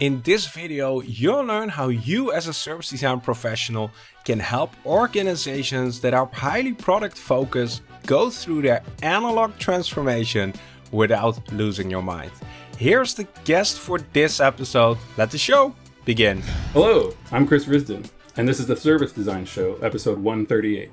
In this video, you'll learn how you as a service design professional can help organizations that are highly product focused go through their analog transformation without losing your mind. Here's the guest for this episode. Let the show begin. Hello, I'm Chris Risdon, and this is the Service Design Show, episode 138.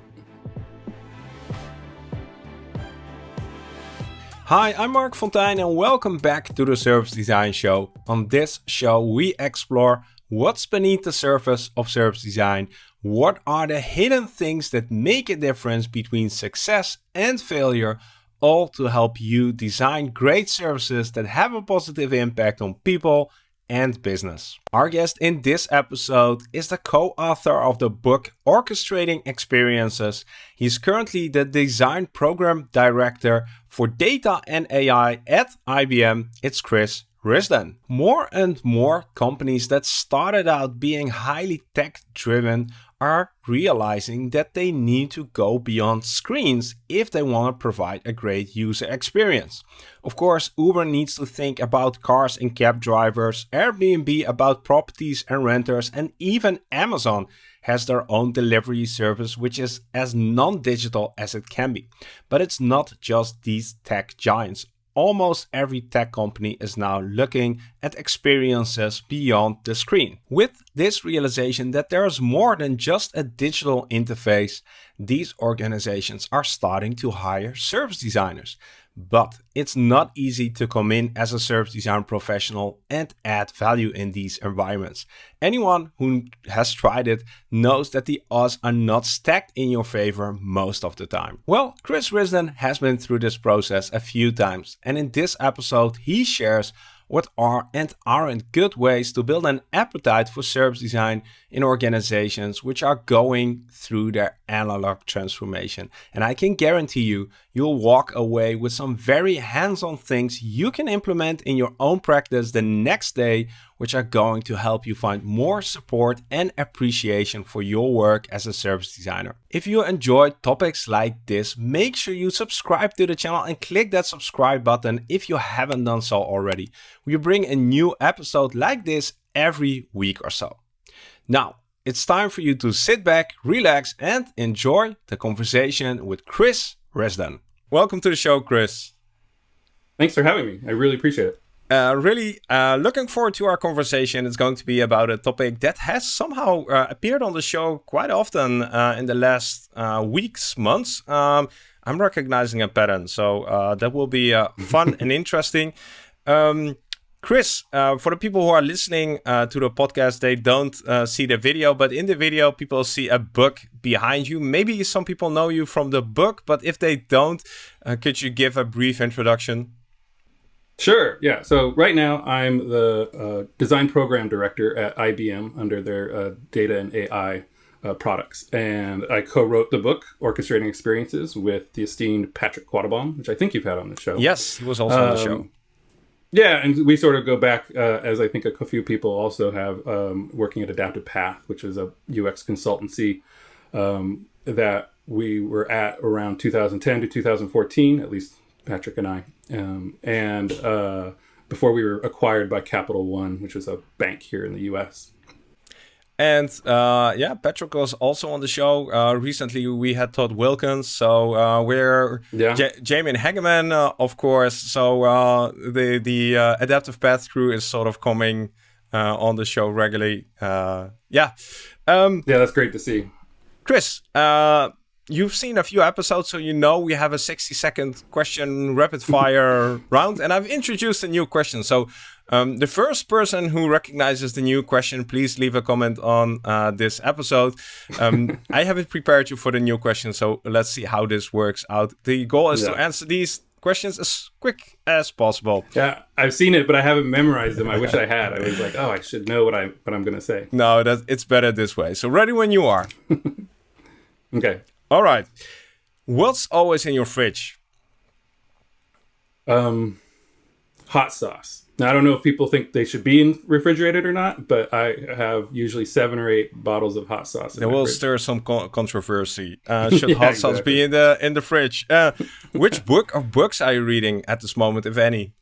Hi, I'm Marc Fonteijn and welcome back to the Service Design Show. On this show, we explore what's beneath the surface of service design, what are the hidden things that make a difference between success and failure, all to help you design great services that have a positive impact on people and business. Our guest in this episode is the co-author of the book Orchestrating Experiences. He's currently the design program director for data and AI at IBM. It's Chris Risdon. More and more companies that started out being highly tech driven are realizing that they need to go beyond screens if they want to provide a great user experience. Of course, Uber needs to think about cars and cab drivers, Airbnb about properties and renters, and even Amazon has their own delivery service which is as non-digital as it can be. But it's not just these tech giants almost every tech company is now looking at experiences beyond the screen. With this realization that there is more than just a digital interface, these organizations are starting to hire service designers. But it's not easy to come in as a service design professional and add value in these environments. Anyone who has tried it knows that the odds are not stacked in your favor most of the time. Well, Chris Risdon has been through this process a few times and in this episode he shares what are and aren't good ways to build an appetite for service design in organizations which are going through their analog transformation. And I can guarantee you, you'll walk away with some very hands-on things you can implement in your own practice the next day which are going to help you find more support and appreciation for your work as a service designer. If you enjoy topics like this, make sure you subscribe to the channel and click that subscribe button if you haven't done so already. We bring a new episode like this every week or so. Now, it's time for you to sit back, relax, and enjoy the conversation with Chris Risdon. Welcome to the show, Chris. Thanks for having me. I really appreciate it. Uh, really uh, looking forward to our conversation. It's going to be about a topic that has somehow uh, appeared on the show quite often uh, in the last uh, weeks, months. Um, I'm recognizing a pattern, so uh, that will be fun and interesting. Um, Chris, for the people who are listening to the podcast, they don't see the video, but in the video, people see a book behind you. Maybe some people know you from the book, but if they don't, could you give a brief introduction? Sure. Yeah. So right now I'm the uh, design program director at IBM under their uh, data and AI uh, products, and I co-wrote the book Orchestrating Experiences with the esteemed Patrick Quattlebaum, which I think you've had on the show. Yes, he was also um, on the show. Yeah, and we sort of go back, uh, as I think a few people also have, um, working at Adaptive Path, which is a UX consultancy um, that we were at around 2010 to 2014, at least Patrick and I, um, and uh, before we were acquired by Capital One, which was a bank here in the U.S. And uh, yeah, Patrick was also on the show. Uh, recently, we had Todd Wilkins. So uh, we're yeah. J- Jamie Hageman, uh, of course. So uh, the the uh, Adaptive Path crew is sort of coming on the show regularly. yeah. Um, yeah, that's great to see. Chris, you've seen a few episodes, so you know we have a 60 second question rapid fire round, and I've introduced a new question. So um, the first person who recognizes the new question, please leave a comment on uh, this episode. Um, I haven't prepared you for the new question, so let's see how this works out. The goal is yeah. to answer these questions as quick as possible. Yeah, I've seen it, but I haven't memorized them. I wish I had. I was like, oh, I should know what I what I'm gonna say. No, that it's better this way. So ready when you are. okay. All right. What's always in your fridge? Um, hot sauce. Now, I don't know if people think they should be in refrigerated or not, but I have usually seven or eight bottles of hot sauce. It will fridge. stir some co controversy. Uh, should yeah, hot sauce exactly. be in the in the fridge? Uh, which book or books are you reading at this moment, if any?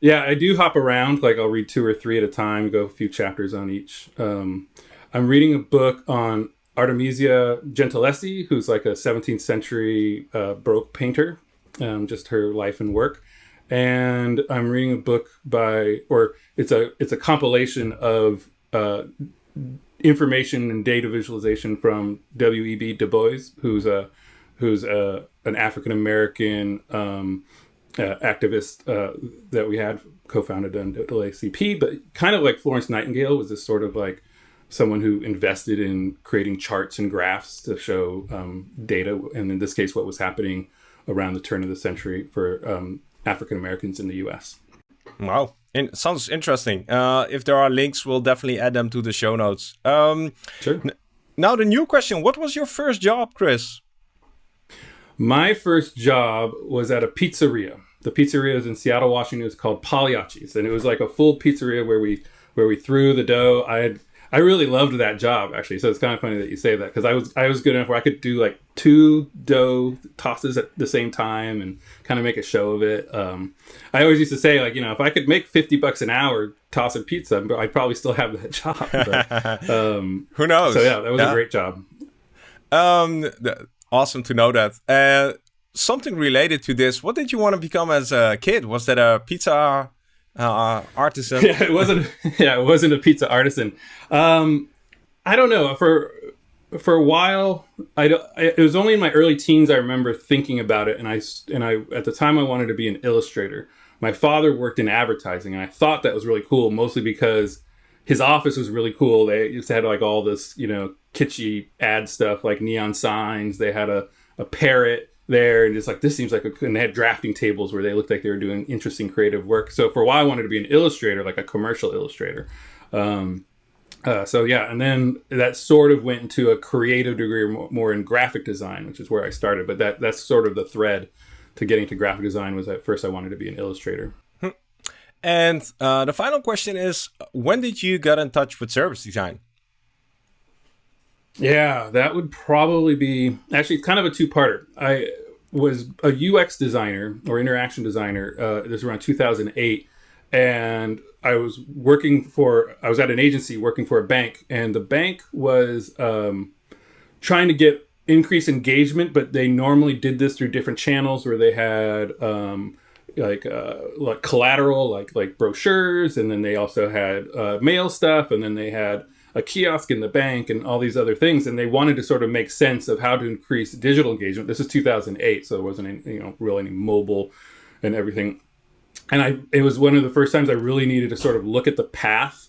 Yeah, I do hop around. Like I'll read two or three at a time, go a few chapters on each. Um, I'm reading a book on Artemisia Gentileschi, who's like a 17th century uh, Baroque painter, um, just her life and work. And I'm reading a book by, or it's a it's a compilation of uh, information and data visualization from W.E.B. Du Bois, who's a who's a, an African American um, uh, activist uh, that we had co-founded NAACP, but kind of like Florence Nightingale was this sort of like someone who invested in creating charts and graphs to show um, data, and in this case, what was happening around the turn of the century for um, African Americans in the U.S. Wow, in, sounds interesting. Uh, if there are links, we'll definitely add them to the show notes. Um, sure. now the new question: What was your first job, Chris? My first job was at a pizzeria. The pizzeria is in Seattle, Washington. It's called Pagliacci's, and it was like a full pizzeria where we where we threw the dough. I had I really loved that job actually. So it's kind of funny that you say that because I was I was good enough where I could do like two dough tosses at the same time and kind of make a show of it. Um, I always used to say like you know if I could make fifty bucks an hour tossing pizza, but I'd probably still have that job. But, um, Who knows? So yeah, that was yeah. a great job. Um, awesome to know that. Uh, something related to this. What did you want to become as a kid? Was that a pizza uh, artisan? yeah, it wasn't. Yeah, it wasn't a pizza artisan. Um, I don't know. For for a while, I, I, it was only in my early teens I remember thinking about it, and I and I at the time I wanted to be an illustrator. My father worked in advertising, and I thought that was really cool, mostly because his office was really cool. They just had like all this, you know, kitschy ad stuff, like neon signs. They had a a parrot there and just like this seems like a and they had drafting tables where they looked like they were doing interesting creative work. So for a while i wanted to be an illustrator like a commercial illustrator. Um, uh, so yeah and then that sort of went into a creative degree more, more in graphic design which is where i started but that that's sort of the thread to getting to graphic design was at first i wanted to be an illustrator. Hmm. and uh, the final question is when did you get in touch with service design yeah, that would probably be actually kind of a two-parter. I was a UX designer or interaction designer. Uh, this was around 2008, and I was working for. I was at an agency working for a bank, and the bank was um, trying to get increased engagement, but they normally did this through different channels where they had. Um, like uh, like collateral, like like brochures, and then they also had uh, mail stuff, and then they had a kiosk in the bank and all these other things and they wanted to sort of make sense of how to increase digital engagement. This is 2008 so there wasn't any, you know really any mobile and everything. And i it was one of the first times i really needed to sort of look at the path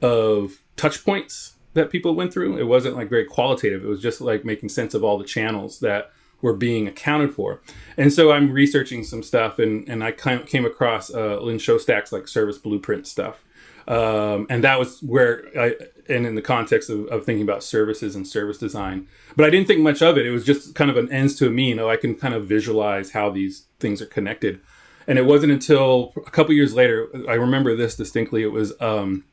of touch points that people went through. It wasn't like very qualitative. It was just like making sense of all the channels that were being accounted for. And so i'm researching some stuff and and i kind of came across uh, lynn shostack's like service blueprint stuff um, and that was where I, and in the context of, of, thinking about services and service design, but I didn't think much of it. It was just kind of an ends to a mean. Oh, I can kind of visualize how these things are connected. And it wasn't until a couple years later, I remember this distinctly. It was um,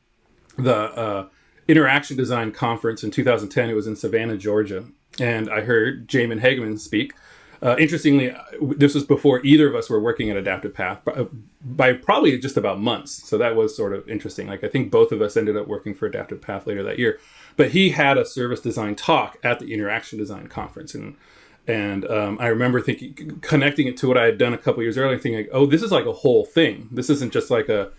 the uh, Interaction Design Conference in 2010. It was in Savannah, Georgia. And I heard Jamin Hageman speak. Uh, interestingly, this was before either of us were working at Adaptive Path by, by, probably just about months. So that was sort of interesting. Like I think both of us ended up working for Adaptive Path later that year. But he had a service design talk at the Interaction Design Conference, and and um, I remember thinking, connecting it to what I had done a couple years earlier, thinking, like, oh, this is like a whole thing. This isn't just like a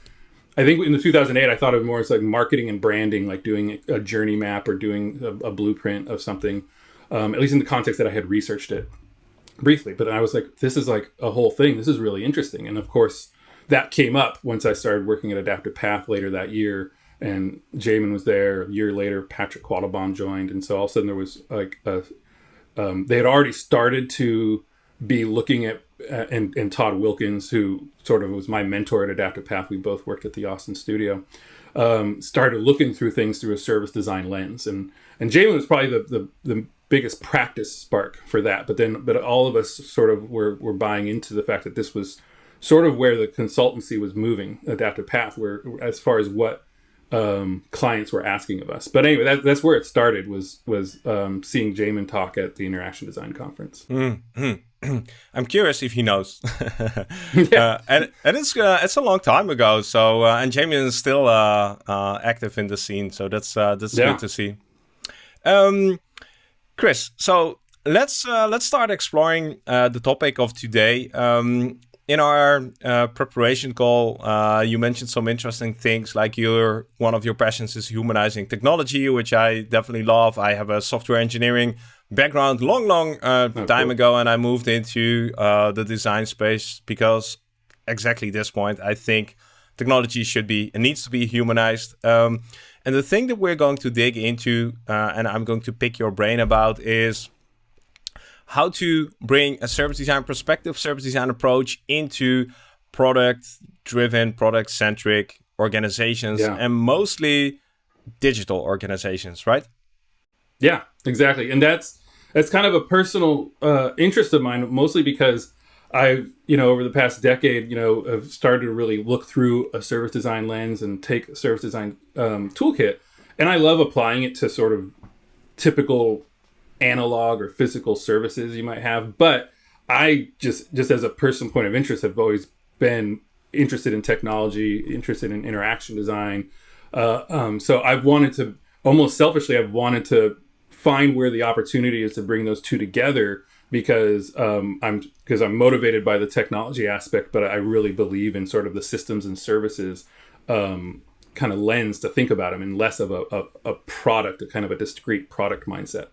I think in the 2008, I thought of more as like marketing and branding, like doing a journey map or doing a, a blueprint of something, um, at least in the context that I had researched it briefly, but I was like, this is like a whole thing. This is really interesting. And of course, that came up once I started working at Adaptive Path later that year. And Jamin was there. A year later, Patrick Quattlebaum joined. And so all of a sudden, there was like a, um, they had already started to be looking at, uh, and, and Todd Wilkins, who sort of was my mentor at Adaptive Path, we both worked at the Austin studio, um, started looking through things through a service design lens. And and Jamin was probably the, the, the biggest practice spark for that. But then, but all of us sort of were, were buying into the fact that this was sort of where the consultancy was moving, Adaptive Path, where as far as what um, clients were asking of us. But anyway, that, that's where it started was was um, seeing Jamin talk at the Interaction Design Conference. Mm-hmm. I'm curious if he knows. yeah. Uh, and and it's uh, it's a long time ago. So uh, and Jamin is still uh, uh, active in the scene. So that's uh, that's yeah. good to see. Um, Chris, so let's let's start exploring the topic of today. Um, in our uh, preparation call, uh, you mentioned some interesting things like your one of your passions is humanizing technology, which I definitely love. I have a software engineering background long, long uh, oh, time cool. ago, and I moved into uh, the design space because exactly this point, I think technology should be it needs to be humanized. Um, and the thing that we're going to dig into, uh, and I'm going to pick your brain about, is how to bring a service design perspective, service design approach into product driven, product centric organizations yeah. and mostly digital organizations, right? Yeah, exactly. And that's that's kind of a personal uh, interest of mine, mostly because I've, you know, over the past decade, you know, have started to really look through a service design lens and take a service design um, toolkit. And I love applying it to sort of typical analog or physical services you might have. But I just just as a personal point of interest have always been interested in technology, interested in interaction design. Uh, um, so I've wanted to almost selfishly, I've wanted to find where the opportunity is to bring those two together because um, I'm because I'm motivated by the technology aspect, but I really believe in sort of the systems and services um, kind of lens to think about them, and less of a, a, a product, a kind of a discrete product mindset.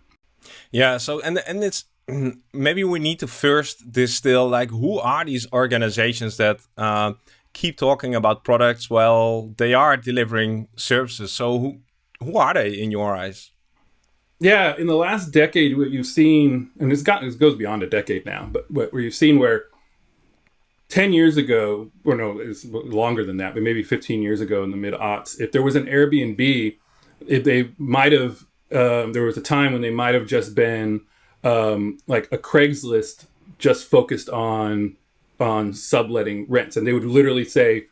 Yeah. So and and it's maybe we need to first distill like who are these organizations that uh, keep talking about products while they are delivering services. So who who are they in your eyes? Yeah, in the last decade, what you've seen, and it's got it goes beyond a decade now, but what you've seen where 10 years ago, or no, it's longer than that, but maybe 15 years ago in the mid aughts, if there was an Airbnb, if they might have um, there was a time when they might have just been um, like a Craigslist just focused on on subletting rents, and they would literally say,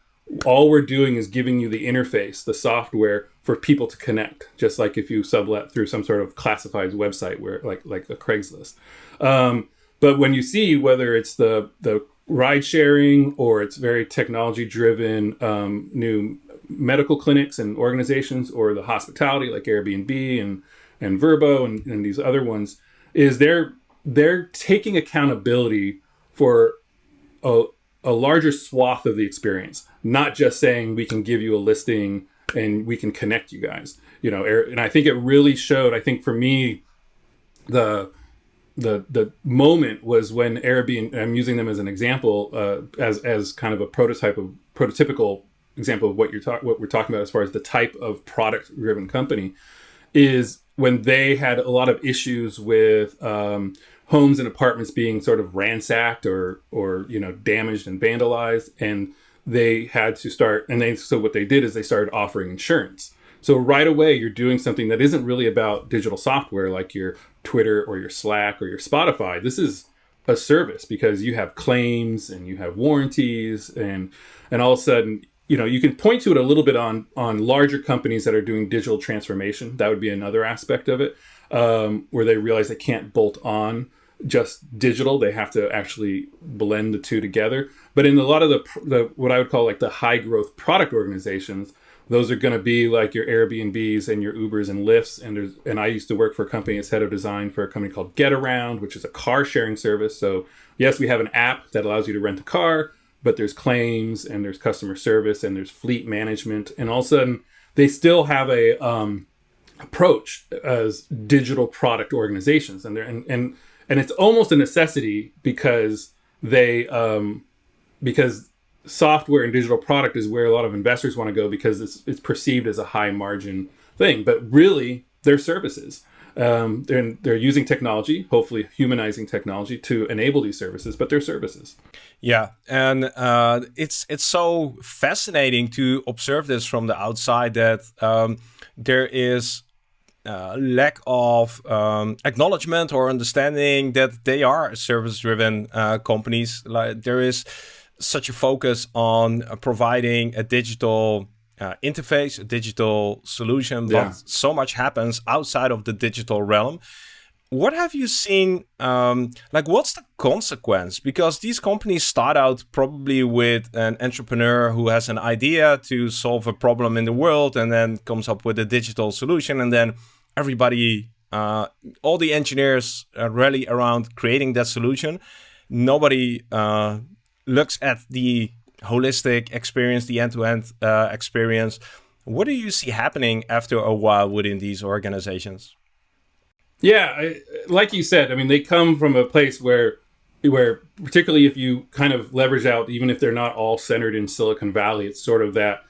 "All we're doing is giving you the interface, the software for people to connect, just like if you sublet through some sort of classifieds website, where like like a Craigslist." Um, but when you see whether it's the the ride sharing or it's very technology driven um, new medical clinics and organizations or the hospitality like Airbnb and and Vrbo and, and these other ones is they're they're taking accountability for a, a larger swath of the experience, not just saying we can give you a listing and we can connect you guys. You know, and I think it really showed. I think for me, the the the moment was when Airbnb. I'm using them as an example, uh, as as kind of a prototype of prototypical example of what you're talking what we're talking about as far as the type of product driven company is when they had a lot of issues with um, homes and apartments being sort of ransacked or or you know damaged and vandalized and they had to start and they so what they did is they started offering insurance. So right away you're doing something that isn't really about digital software like your twitter or your slack or your spotify. This is a service because you have claims and you have warranties and and all of a sudden you know you can point to it a little bit on on larger companies that are doing digital transformation. That would be another aspect of it um, where they realize they can't bolt on just digital. They have to actually blend the two together but in a lot of the, the what i would call like the high growth product organizations those are going to be like your airbnbs and your ubers and lyfts and there's and i used to work for a company as head of design for a company called getaround which is a car sharing service. So yes we have an app that allows you to rent a car but there's claims and there's customer service and there's fleet management and all of a sudden they still have a um, approach as digital product organizations and they're and, and and it's almost a necessity because they um, because software and digital product is where a lot of investors want to go because it's it's perceived as a high margin thing but really they're services um, they're, they're using technology, hopefully humanizing technology to enable these services, but they're services. Yeah, and uh, it's it's so fascinating to observe this from the outside that um, there is uh, lack of um, acknowledgement or understanding that they are service-driven uh, companies. Like there is such a focus on providing a digital uh, interface, a digital solution, Yeah. but so much happens outside of the digital realm. What have you seen? Um, like, what's the consequence? Because these companies start out probably with an entrepreneur who has an idea to solve a problem in the world and then comes up with a digital solution, and then everybody, uh, all the engineers uh, rally around creating that solution. Nobody uh, looks at the holistic experience, the end-to-end uh, experience. What do you see happening after a while within these organizations? Yeah, I, like you said, I mean, they come from a place where, where particularly if you kind of leverage out, even if they're not all centered in Silicon Valley, it's sort of that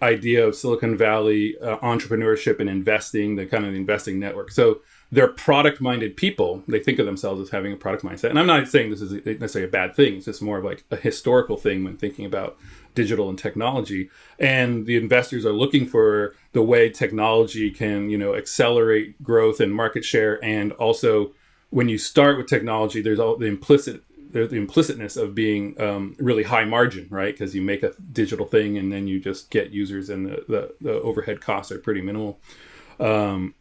idea of Silicon Valley uh, entrepreneurship and investing, the kind of investing network. So they're product-minded people. They think of themselves as having a product mindset. And I'm not saying this is necessarily a bad thing. It's just more of like a historical thing when thinking about digital and technology. And the investors are looking for the way technology can, you know, accelerate growth and market share. And also, when you start with technology, there's all the implicit there's the implicitness of being um, really high margin, right? Because you make a digital thing and then you just get users, and the the, the overhead costs are pretty minimal. Um,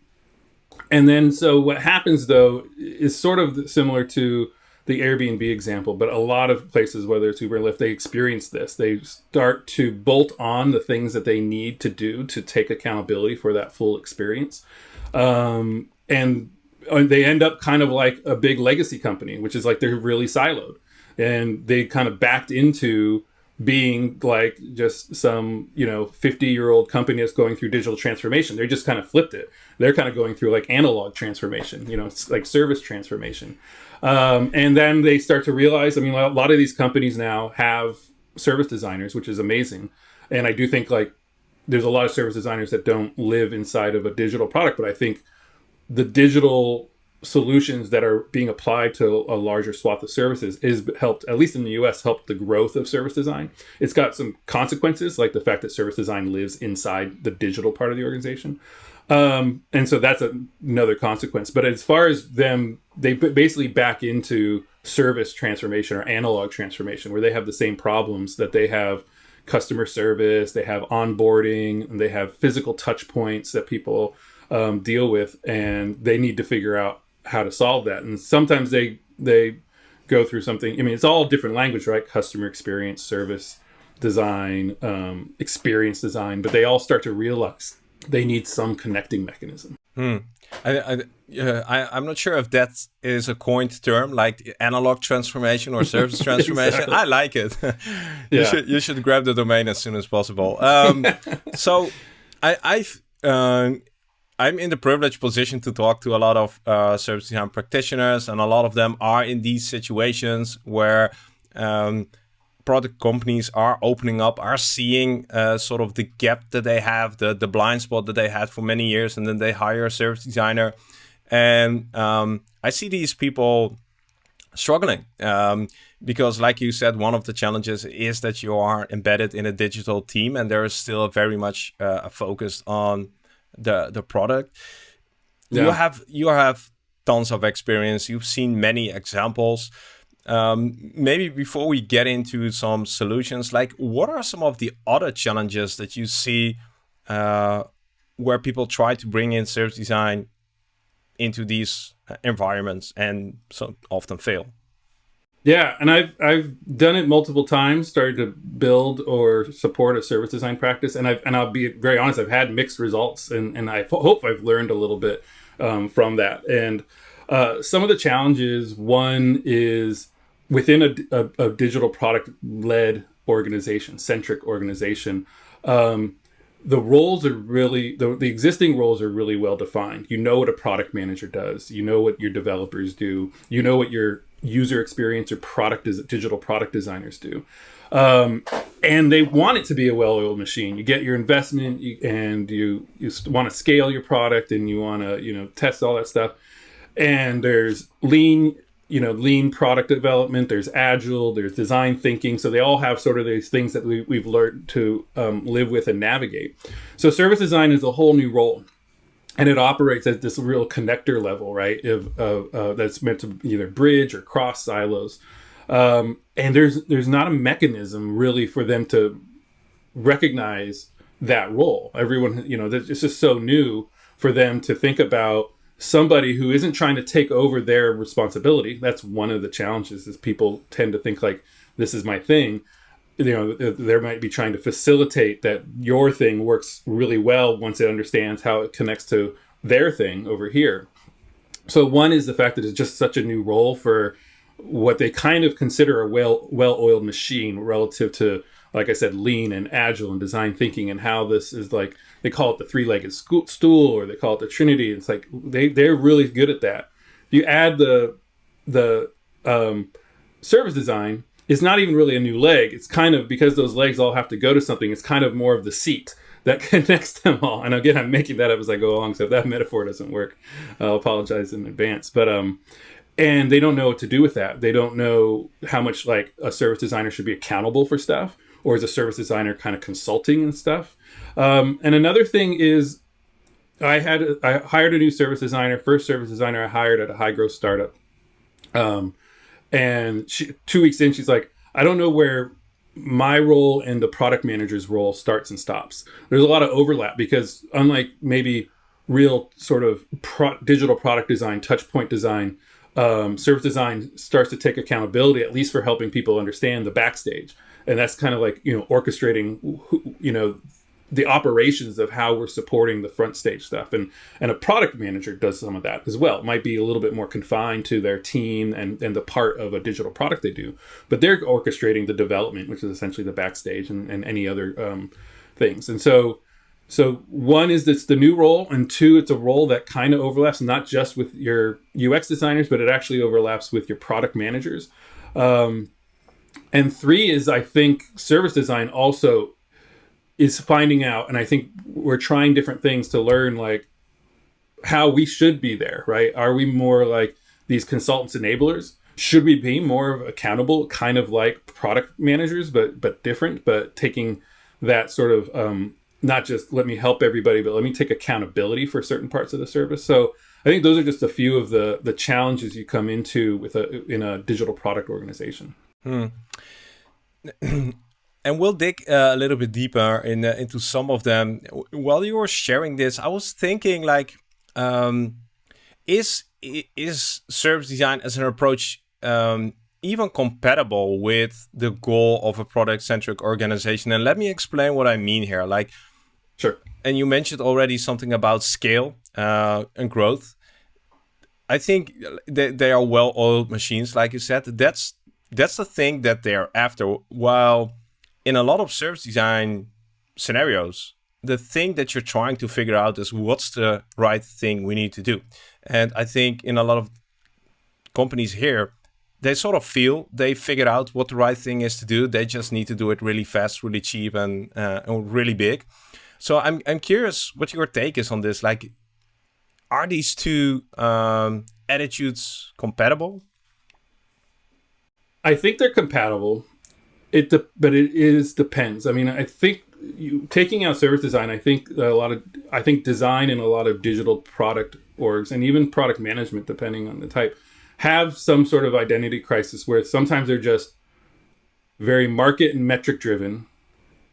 and then, so what happens though is sort of similar to the Airbnb example, but a lot of places, whether it's Uber or Lyft, they experience this. They start to bolt on the things that they need to do to take accountability for that full experience. Um, and uh, they end up kind of like a big legacy company, which is like they're really siloed. And they kind of backed into being like just some you know 50 year old company that's going through digital transformation. They just kind of flipped it. They're kind of going through like analog transformation you know like service transformation. Um, and then they start to realize i mean a lot of these companies now have service designers which is amazing. And i do think like there's a lot of service designers that don't live inside of a digital product but i think the digital solutions that are being applied to a larger swath of services is helped at least in the US helped the growth of service design. It's got some consequences like the fact that service design lives inside the digital part of the organization. Um, and so that's a, another consequence. But as far as them they basically back into service transformation or analog transformation where they have the same problems that they have customer service they have onboarding and they have physical touch points that people um, deal with and they need to figure out how to solve that and sometimes they they go through something i mean it's all different language right customer experience service design um, experience design but they all start to realize they need some connecting mechanism Hmm. I, I, uh, I, I'm not sure if that is a coined term, like analog transformation or service transformation. Exactly. I like it. you Yeah. should you should grab the domain as soon as possible. Um, so, I, I've uh, I'm in the privileged position to talk to a lot of uh, service design practitioners, and a lot of them are in these situations where um, product companies are opening up, are seeing uh, sort of the gap that they have, the the blind spot that they had for many years, and then they hire a service designer, and um, I see these people struggling um, because, like you said, one of the challenges is that you are embedded in a digital team, and there is still very much uh, a focus on the the product. You have you have tons of experience. You've seen many examples. Um, maybe before we get into some solutions, like what are some of the other challenges that you see uh, where people try to bring in service design into these uh, environments and so often fail? Yeah, and I've I've done it multiple times. Started to build or support a service design practice, and I've and I'll be very honest. I've had mixed results, and and I hope I've learned a little bit um, from that. And uh, some of the challenges. One is within a, a, a digital product led organization, centric organization. Um, the roles are really the, the existing roles are really well defined. You know what a product manager does. You know what your developers do. You know what your user experience or product digital product designers do. Um, and they want it to be a well-oiled machine. You get your investment you, and you you want to scale your product and you want to you know test all that stuff. And there's lean you know lean product development there's agile there's design thinking. So they all have sort of these things that we, we've learned to um, live with and navigate. So service design is a whole new role. And it operates at this real connector level right? Of, of uh, that's meant to either bridge or cross silos. Um, and there's there's not a mechanism really for them to recognize that role. Everyone, you know, it's just so new for them to think about somebody who isn't trying to take over their responsibility. That's one of the challenges is people tend to think like this is my thing. You know, they might be trying to facilitate that your thing works really well once it understands how it connects to their thing over here. So one is the fact that it's just such a new role for what they kind of consider a well well-oiled machine relative to like I said, lean and agile and design thinking, and how this is like they call it the three-legged stool, or they call it the Trinity. It's like they they're really good at that. You add the the um, service design is not even really a new leg. It's kind of because those legs all have to go to something. It's kind of more of the seat that connects them all. And again, I'm making that up as I go along. So if that metaphor doesn't work, I'll apologize in advance. But um, and they don't know what to do with that. They don't know how much like a service designer should be accountable for stuff, or as a service designer kind of consulting and stuff. Um, and another thing is, I had I hired a new service designer, first service designer I hired at a high growth startup. Um, and she, two weeks in, she's like, I don't know where my role and the product manager's role starts and stops. There's a lot of overlap because unlike maybe real sort of pro- digital product design, touch point design, um, service design starts to take accountability at least for helping people understand the backstage and that's kind of like you know orchestrating you know the operations of how we're supporting the front stage stuff. And and a product manager does some of that as well. It might be a little bit more confined to their team and and the part of a digital product they do but they're orchestrating the development which is essentially the backstage and, and any other um, things. And so so one is it's the new role, and two, it's a role that kind of overlaps not just with your UX designers, but it actually overlaps with your product managers. Um, and three is I think service design also is finding out, and I think we're trying different things to learn like how we should be there, right? Are we more like these consultants enablers? Should we be more of accountable, kind of like product managers, but but different, but taking that sort of um, not just let me help everybody, but let me take accountability for certain parts of the service. So I think those are just a few of the the challenges you come into with a in a digital product organization. Hmm. and we'll dig uh, a little bit deeper in uh, into some of them. While you were sharing this, I was thinking like, um, is is service design as an approach um, even compatible with the goal of a product centric organization? And let me explain what I mean here. Like, Sure. And you mentioned already something about scale uh, and growth. I think they, they are well-oiled machines, like you said. That's that's the thing that they're after. While in a lot of service design scenarios, the thing that you're trying to figure out is what's the right thing we need to do. And I think in a lot of companies here, they sort of feel they figured out what the right thing is to do. They just need to do it really fast, really cheap, and, uh, and really big. So I'm I'm curious what your take is on this. Like, are these two um, attitudes compatible? I think they're compatible. It de- but it is depends. I mean, I think you taking out service design. I think a lot of I think design and a lot of digital product orgs and even product management, depending on the type, have some sort of identity crisis where sometimes they're just very market and metric driven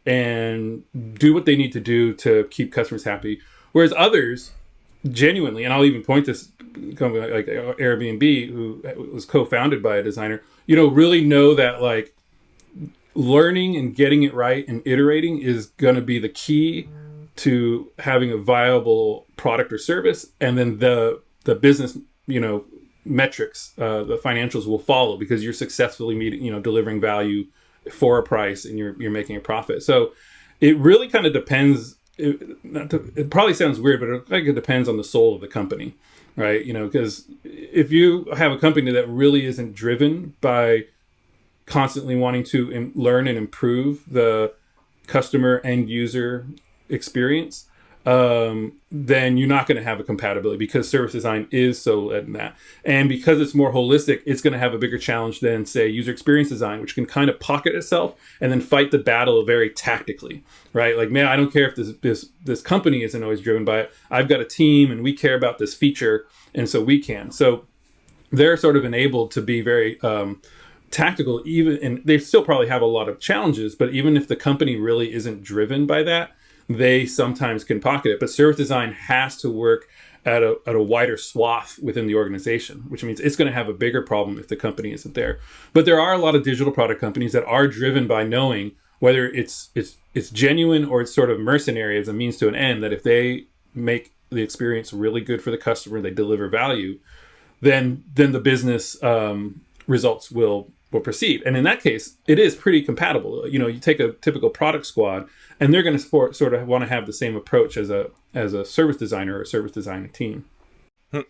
and do what they need to do to keep customers happy. Whereas others, genuinely, and I'll even point this company like Airbnb, who was co-founded by a designer, you know, really know that like learning and getting it right and iterating is going to be the key to having a viable product or service, and then the the business, you know, metrics, uh, the financials will follow because you're successfully meeting, you know, delivering value for a price and you're you're making a profit. So it really kind of depends. It, to, it probably sounds weird, but I think it depends on the soul of the company, right? You know, because if you have a company that really isn't driven by constantly wanting to Im- learn and improve the customer end user experience, um, then you're not going to have a compatibility because service design is so led in that. And because it's more holistic, it's going to have a bigger challenge than, say, user experience design, which can kind of pocket itself and then fight the battle very tactically, right? Like, man, I don't care if this this this company isn't always driven by it. I've got a team and we care about this feature, and so we can. So they're sort of enabled to be very um, tactical, even and they still probably have a lot of challenges. But even if the company really isn't driven by that, they sometimes can pocket it. But service design has to work at a, at a wider swath within the organization, which means it's going to have a bigger problem if the company isn't there. But there are a lot of digital product companies that are driven by knowing whether it's it's it's genuine or it's sort of mercenary as a means to an end. That if they make the experience really good for the customer, they deliver value, then then the business um, results will will proceed. And in that case, it is pretty compatible. You know, you take a typical product squad, and they're going to sort of want to have the same approach as a as a service designer or a service design team. Hmm.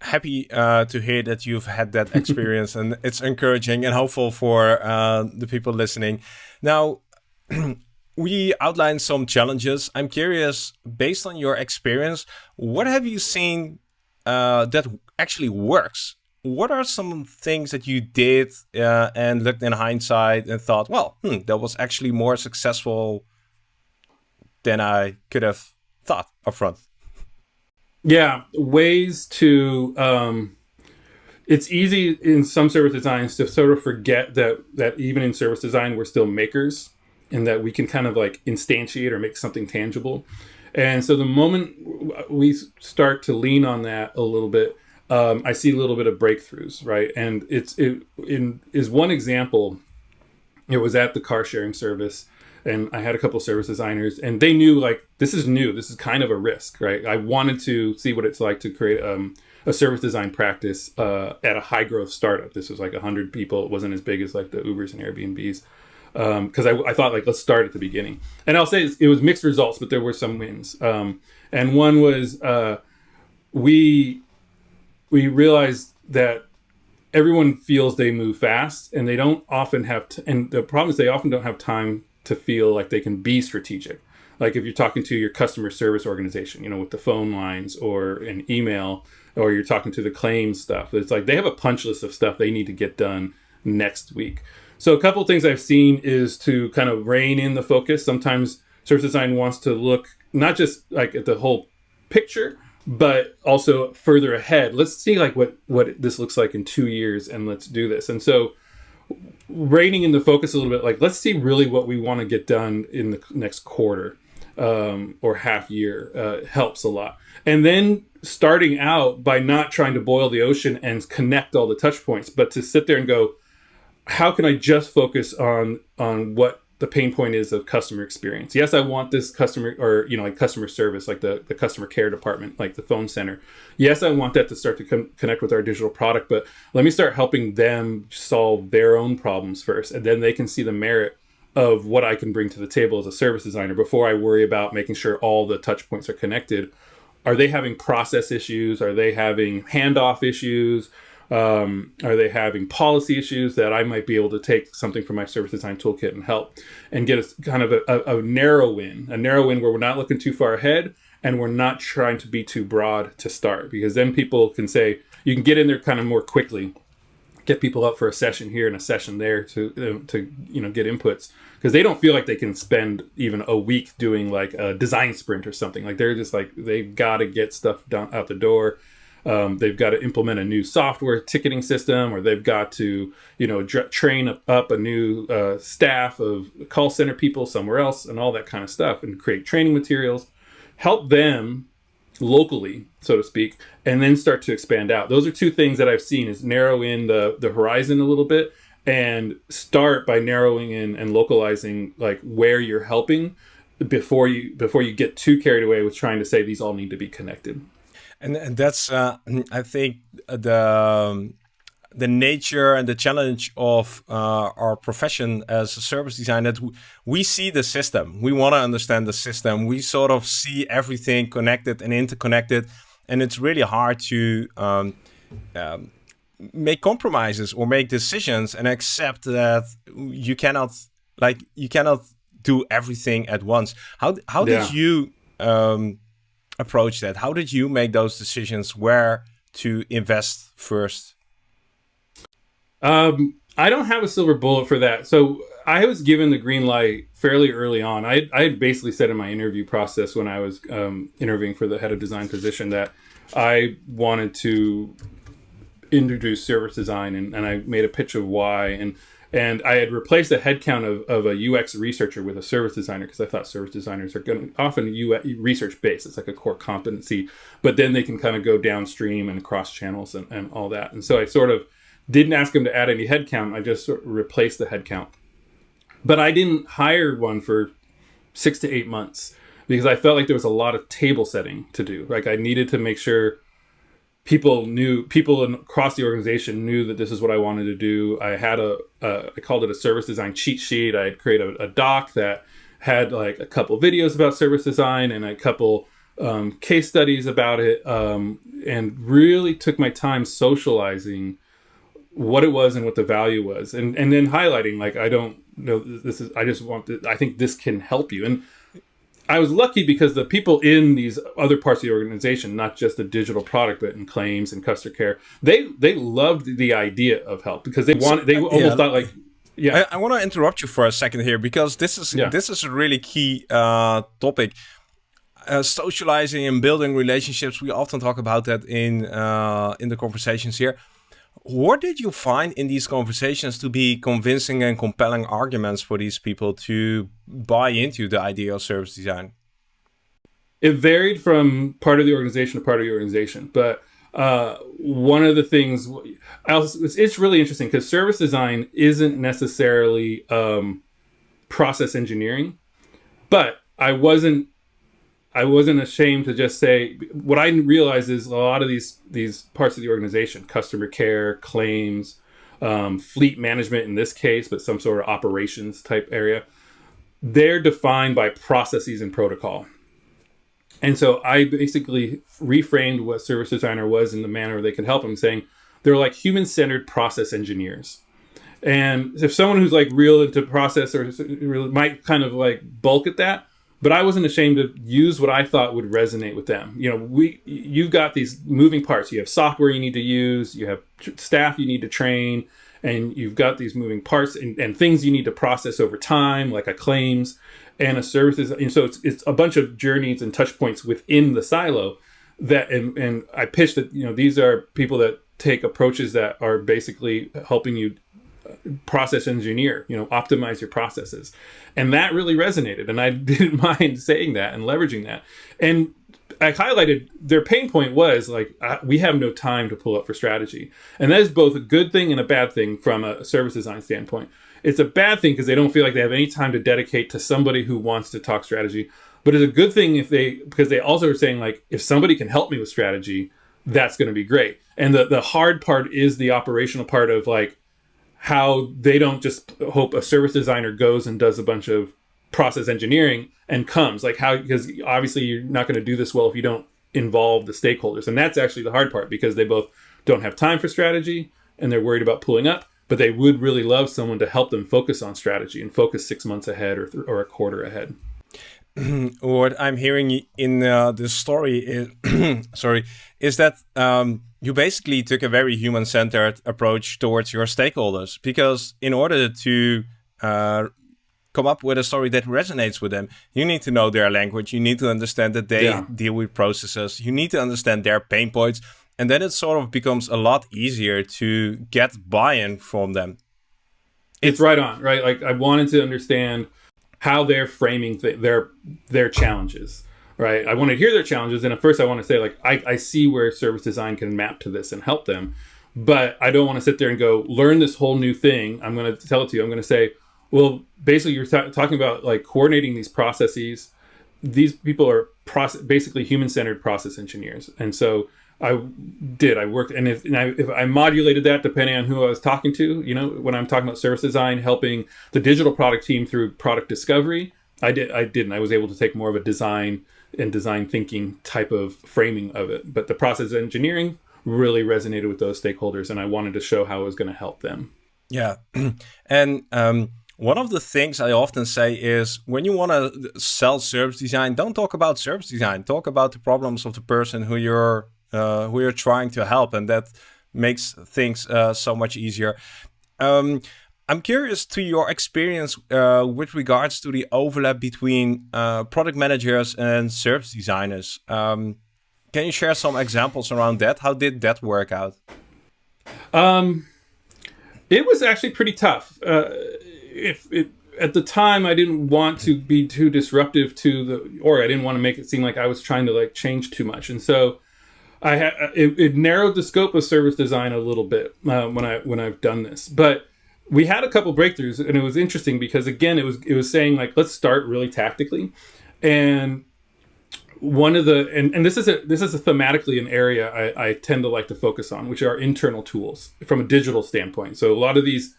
Happy uh, to hear that you've had that experience, and it's encouraging and hopeful for uh, the people listening. Now. we outlined some challenges. I'm curious, based on your experience, what have you seen uh, that actually works what are some things that you did uh, and looked in hindsight and thought, well, hmm, that was actually more successful than I could have thought upfront? Yeah, ways to. Um, it's easy in some service designs to sort of forget that that even in service design we're still makers, and that we can kind of like instantiate or make something tangible. And so the moment we start to lean on that a little bit, um, I see a little bit of breakthroughs, right? And it's it in is one example. It was at the car sharing service, and I had a couple service designers, and they knew like this is new, this is kind of a risk, right? I wanted to see what it's like to create um, a service design practice uh, at a high growth startup. This was like hundred people. It wasn't as big as like the Ubers and Airbnbs because um, I, I, thought like let's start at the beginning. And I'll say it was mixed results, but there were some wins. Um, and one was uh, we we realized that everyone feels they move fast and they don't often have and the problem is they often don't have time to feel like they can be strategic. Like if you're talking to your customer service organization you know with the phone lines or an email or you're talking to the claims stuff it's like they have a punch list of stuff they need to get done next week. So a couple things i've seen is to kind of rein in the focus. Sometimes service design wants to look not just like at the whole picture but also further ahead let's see like what what this looks like in two years and let's do this. And so reining in the focus a little bit like let's see really what we want to get done in the next quarter um, or half year uh, helps a lot. And then starting out by not trying to boil the ocean and connect all the touch points but to sit there and go how can i just focus on on what the pain point is of customer experience. Yes, I want this customer or you know like customer service, like the the customer care department, like the phone center. Yes, I want that to start to con- connect with our digital product, but let me start helping them solve their own problems first, and then they can see the merit of what I can bring to the table as a service designer before I worry about making sure all the touch points are connected. Are they having process issues? Are they having handoff issues? Um, are they having policy issues that I might be able to take something from my service design toolkit and help and get a kind of a, a, a narrow win, a narrow win where we're not looking too far ahead and we're not trying to be too broad to start because then people can say you can get in there kind of more quickly get people up for a session here and a session there to uh, to you know get inputs because they don't feel like they can spend even a week doing like a design sprint or something. Like they're just like they've got to get stuff done out the door um, they've got to implement a new software ticketing system, or they've got to, you know, train up a new uh, staff of call center people somewhere else, and all that kind of stuff, and create training materials. Help them locally, so to speak, and then start to expand out. Those are two things that I've seen: is narrow in the the horizon a little bit, and start by narrowing in and localizing like where you're helping before you before you get too carried away with trying to say these all need to be connected and, and that's uh, I think the um, the nature and the challenge of uh, our profession as a service designer that we see the system. We want to understand the system. We sort of see everything connected and interconnected. And it's really hard to um, um, make compromises or make decisions and accept that you cannot like you cannot do everything at once. How how yeah. did you um, approach that? How did you make those decisions where to invest first? Um, I don't have a silver bullet for that. So I was given the green light fairly early on. I, I had basically said in my interview process when I was um, interviewing for the head of design position that I wanted to introduce service design and, and I made a pitch of why. And And I had replaced the headcount of, of a UX researcher with a service designer because I thought service designers are going often UX, research based. It's like a core competency, but then they can kind of go downstream and cross channels and, and all that. And so I sort of didn't ask him to add any headcount. I just sort of replaced the headcount. But I didn't hire one for six to eight months because I felt like there was a lot of table setting to do. Like I needed to make sure people knew people across the organization knew that this is what I wanted to do. I had a, a I called it a service design cheat sheet. I created a, a doc that had like a couple videos about service design and a couple um, case studies about it, um, and really took my time socializing what it was and what the value was, and and then highlighting like I don't know this is I just want to I think this can help you and I was lucky because the people in these other parts of the organization, not just the digital product, but in claims and customer care, they they loved the idea of help because they wanted they almost yeah. thought like yeah. I, I want to interrupt you for a second here because this is yeah. this is a really key uh, topic. Uh, socializing and building relationships. We often talk about that in uh, in the conversations here. What did you find in these conversations to be convincing and compelling arguments for these people to buy into the idea of service design? It varied from part of the organization to part of the organization, but uh, one of the things it's really interesting because service design isn't necessarily um, process engineering, but I wasn't I wasn't ashamed to just say what I realized is a lot of these these parts of the organization, customer care, claims, um, fleet management in this case, but some sort of operations type area, they're defined by processes and protocol. And so I basically reframed what service designer was in the manner they could help them, saying they're like human centered process engineers. And if someone who's like real into process or might kind of like bulk at that, but I wasn't ashamed to use what I thought would resonate with them. You know, we you've got these moving parts. You have software you need to use, you have staff you need to train, and you've got these moving parts and, and things you need to process over time, like a claims and a services. And so it's, it's a bunch of journeys and touch points within the silo that and, and I pitched that, you know, these are people that take approaches that are basically helping you process engineer, you know, optimize your processes. And that really resonated. And I didn't mind saying that and leveraging that. And I highlighted their pain point was like, uh, we have no time to pull up for strategy. And that is both a good thing and a bad thing from a service design standpoint. It's a bad thing because they don't feel like they have any time to dedicate to somebody who wants to talk strategy. But it's a good thing if they, because they also are saying, like, if somebody can help me with strategy, that's going to be great. And the, the hard part is the operational part of like, how they don't just hope a service designer goes and does a bunch of process engineering and comes. Like how because obviously you're not going to do this well if you don't involve the stakeholders. And that's actually the hard part because they both don't have time for strategy and they're worried about pulling up but they would really love someone to help them focus on strategy and focus six months ahead or, or a quarter ahead what i'm hearing in uh, the story is sorry is that um, you basically took a very human centered approach towards your stakeholders because in order to uh, come up with a story that resonates with them, you need to know their language. You need to understand that they yeah. deal with processes. You need to understand their pain points. And then it sort of becomes a lot easier to get buy in from them. It's, it's right on, right? Like I wanted to understand how they're framing th- their their challenges right? I want to hear their challenges, and at first I want to say like I, I see where service design can map to this and help them, but I don't want to sit there and go learn this whole new thing. I'm going to tell it to you. I'm going to say, well, basically you're t- talking about like coordinating these processes. These people are process basically human centered process engineers, and so. I did. I worked, and if, and I, if I modulated that depending on who I was talking to, you know, when I'm talking about service design, helping the digital product team through product discovery, I did. I didn't. I was able to take more of a design and design thinking type of framing of it. But the process engineering really resonated with those stakeholders, and I wanted to show how it was going to help them. Yeah, and um, one of the things I often say is when you want to sell service design, don't talk about service design. Talk about the problems of the person who you're uh, who you're trying to help, and that makes things uh, so much easier. Um, I'm curious to your experience uh, with regards to the overlap between uh, product managers and service designers. Um, can you share some examples around that? How did that work out? Um, It was actually pretty tough. Uh, if it, at the time I didn't want to be too disruptive to the, or I didn't want to make it seem like I was trying to like change too much, and so I had it, it narrowed the scope of service design a little bit uh, when I when I've done this, but we had a couple breakthroughs, and it was interesting because again, it was it was saying like let's start really tactically, and one of the and, and this is a this is a thematically an area I, I tend to like to focus on, which are internal tools from a digital standpoint. So a lot of these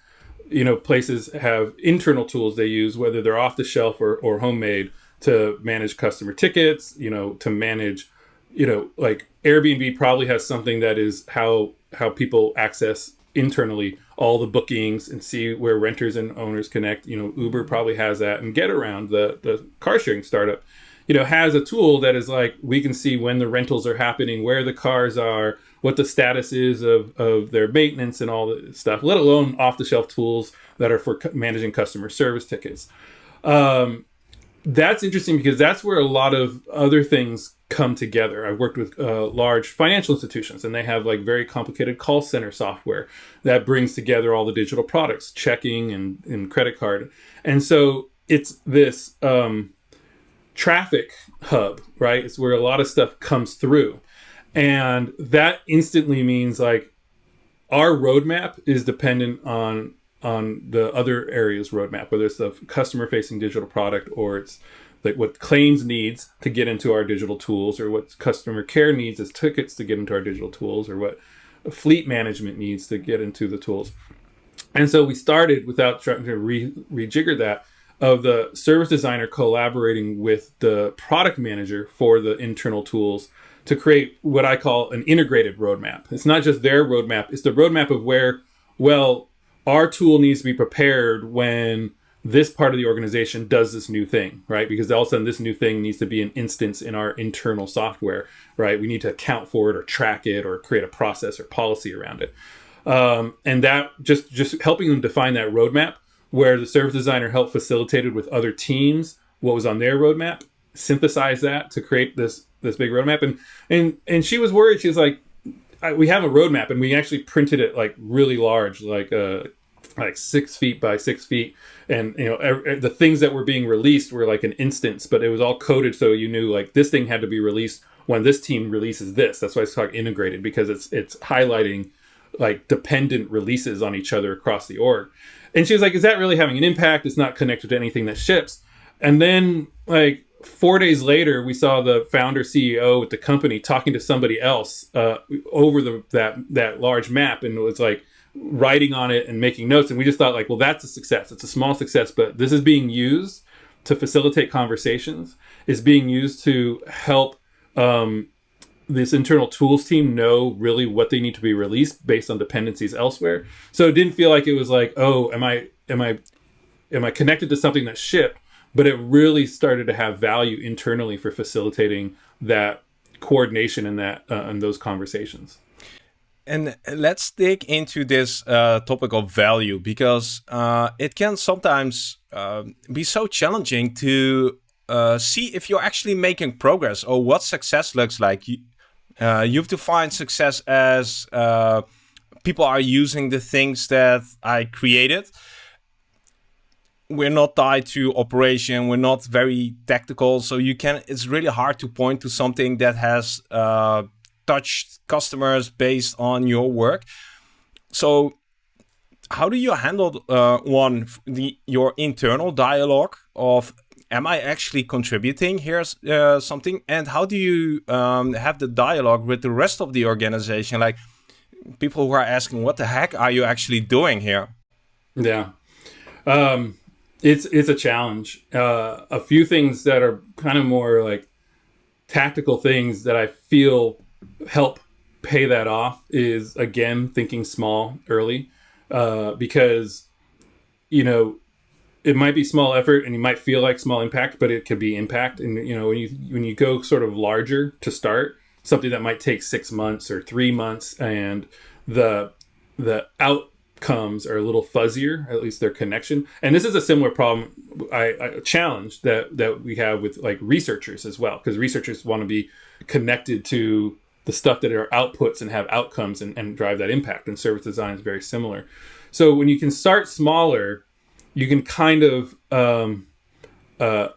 you know places have internal tools they use whether they're off the shelf or, or homemade to manage customer tickets you know to manage you know like airbnb probably has something that is how how people access internally all the bookings and see where renters and owners connect you know uber probably has that and Getaround the the car sharing startup you know has a tool that is like we can see when the rentals are happening where the cars are what the status is of, of their maintenance and all the stuff, let alone off the shelf tools that are for managing customer service tickets. Um, that's interesting because that's where a lot of other things come together. I've worked with uh, large financial institutions and they have like very complicated call center software that brings together all the digital products, checking and, and credit card. And so it's this um, traffic hub, right? It's where a lot of stuff comes through. And that instantly means like our roadmap is dependent on on the other areas roadmap, whether it's the customer facing digital product or it's like what claims needs to get into our digital tools or what customer care needs as tickets to get into our digital tools or what fleet management needs to get into the tools. And so we started without trying to re- rejigger that of the service designer collaborating with the product manager for the internal tools to create what I call an integrated roadmap. It's not just their roadmap, it's the roadmap of where, well, our tool needs to be prepared when this part of the organization does this new thing, right? Because all of a sudden this new thing needs to be an instance in our internal software, right? We need to account for it or track it or create a process or policy around it. Um, and that just just helping them define that roadmap where the service designer helped facilitated with other teams what was on their roadmap, synthesize that to create this this big roadmap and and and she was worried she was like we have a roadmap and we actually printed it like really large like uh like six feet by six feet. And you know every, the things that were being released were like an instance but it was all coded so you knew like this thing had to be released when this team releases this. That's why it's called integrated because it's it's highlighting like dependent releases on each other across the org. And she was like is that really having an impact? It's not connected to anything that ships. And then like four days later, we saw the founder CEO with the company talking to somebody else uh, over the that that large map, and it was like writing on it and making notes. And we just thought like, well, that's a success. It's a small success, but this is being used to facilitate conversations. Is being used to help um, this internal tools team know really what they need to be released based on dependencies elsewhere. So it didn't feel like it was like, oh, am I am I am I connected to something that shipped? But it really started to have value internally for facilitating that coordination and that uh, and those conversations. And let's dig into this uh, topic of value because uh, it can sometimes uh, be so challenging to uh, see if you're actually making progress or what success looks like. You, uh, you've defined success as people are using the things that I created we're not tied to operation we're not very tactical so you can it's really hard to point to something that has uh, touched customers based on your work. So how do you handle uh, one the your internal dialogue of am i actually contributing? Here's uh, something and how do you um, have the dialogue with the rest of the organization? Like people who are asking what the heck are you actually doing here? Yeah. Um, it's it's a challenge. Uh, a few things that are kind of more like tactical things that I feel help pay that off is again thinking small early, uh, because you know it might be small effort and you might feel like small impact, but it could be impact. And you know when you when you go sort of larger to start something that might take six months or three months, and the the out comes are a little fuzzier, at least their connection. And this is a similar problem, I, I challenge that that we have with like researchers as well, because researchers want to be connected to the stuff that are outputs and have outcomes and, and drive that impact. And service design is very similar. So when you can start smaller, you can kind of um, uh,